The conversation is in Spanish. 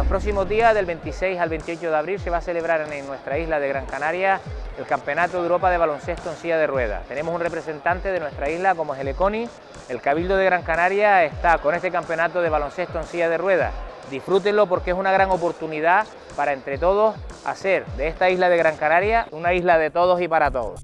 Los próximos días, del 26 al 28 de abril, se va a celebrar en nuestra isla de Gran Canaria el Campeonato de Europa de Baloncesto en silla de ruedas. Tenemos un representante de nuestra isla como es el Econi. El Cabildo de Gran Canaria está con este campeonato de baloncesto en silla de ruedas. Disfrútenlo porque es una gran oportunidad para entre todos hacer de esta isla de Gran Canaria una isla de todos y para todos.